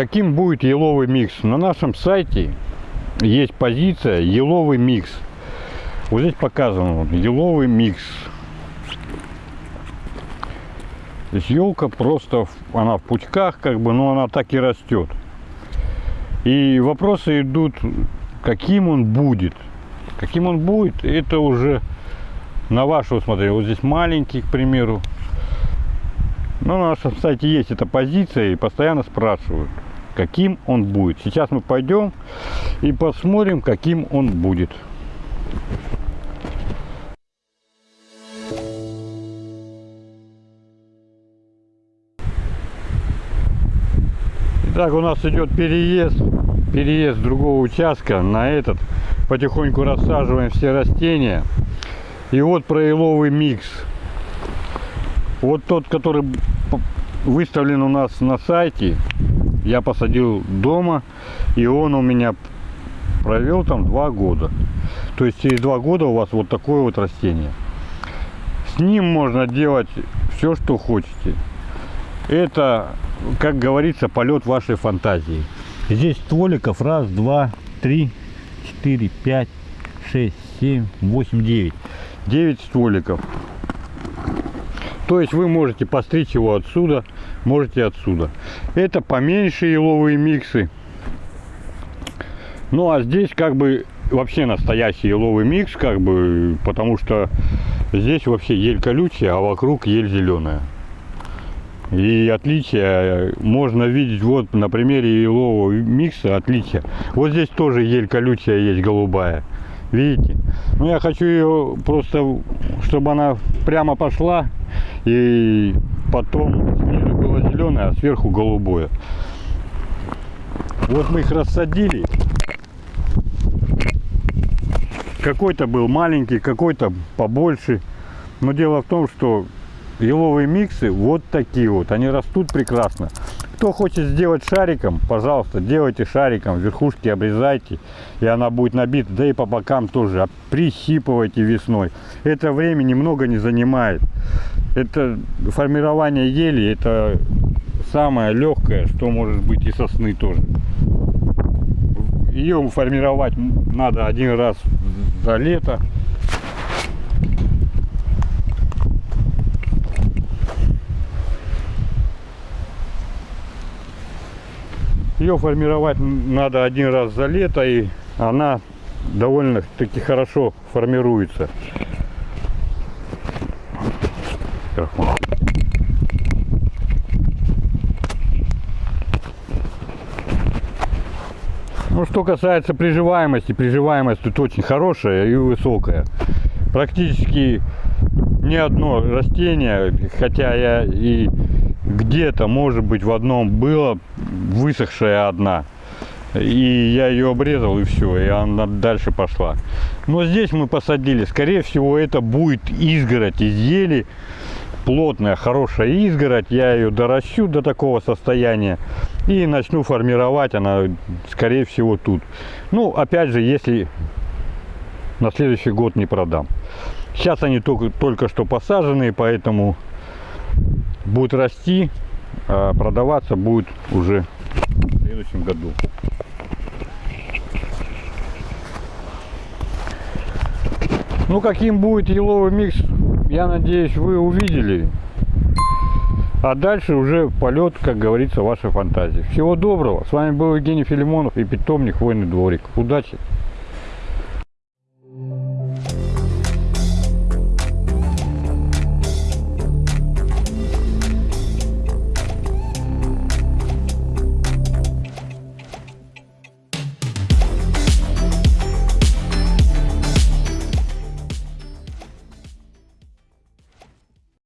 каким будет еловый микс. На нашем сайте есть позиция еловый микс. Вот здесь показано еловый микс. То есть елка просто, она в пучках, как бы, но она так и растет. И вопросы идут, каким он будет. Каким он будет, это уже на ваше усмотрение. Вот здесь маленький, к примеру. Но на нашем сайте есть эта позиция и постоянно спрашивают, каким он будет. Сейчас мы пойдем и посмотрим, каким он будет. Итак, у нас идет переезд, переезд другого участка на этот. Потихоньку рассаживаем все растения. И вот про еловый микс. Вот тот, который выставлен у нас на сайте, я посадил дома, и он у меня провел там два года. То есть через два года у вас вот такое вот растение. С ним можно делать все, что хотите. Это, как говорится, полет вашей фантазии. Здесь стволиков раз, два, три, четыре, пять, шесть, семь, восемь, девять. Девять стволиков. То есть вы можете постричь его отсюда, можете отсюда. Это поменьше еловые миксы. Ну а здесь как бы вообще настоящий еловый микс, как бы, потому что здесь вообще ель колючая, а вокруг ель зеленая. И отличия можно видеть вот на примере елового микса отличия. Вот здесь тоже ель колючая есть голубая. Видите? Ну я хочу ее просто, чтобы она прямо пошла и потом снизу было зеленое, а сверху голубое. Вот мы их рассадили. Какой-то был маленький, какой-то побольше. Но дело в том, что еловые миксы вот такие вот. Они растут прекрасно. Кто хочет сделать шариком, пожалуйста, делайте шариком. Верхушки обрезайте, и она будет набита. Да и по бокам тоже. А Прищипывайте весной. Это время немного не занимает. Это формирование ели, это самое легкое, что может быть и сосны тоже. Ее формировать надо один раз за лето. Ее формировать надо один раз за лето, и она довольно-таки хорошо формируется. Микрофон. Ну, что касается приживаемости, приживаемость тут очень хорошая и высокая. Практически ни одно растение, хотя я и где-то, может быть, в одном было высохшая одна. И я ее обрезал, и все, и она дальше пошла. Но здесь мы посадили, скорее всего, это будет изгородь из ели. Плотная, хорошая изгородь. Я ее доращу до такого состояния. И начну формировать она, скорее всего, тут. Ну, опять же, если на следующий год не продам. Сейчас они только, только что посаженные, поэтому будут расти, а продаваться будет уже в следующем году. Ну, каким будет еловый микс, я надеюсь, вы увидели. А дальше уже полет, как говорится, вашей фантазии. Всего доброго. С вами был Евгений Филимонов и питомник Войный дворик. Удачи!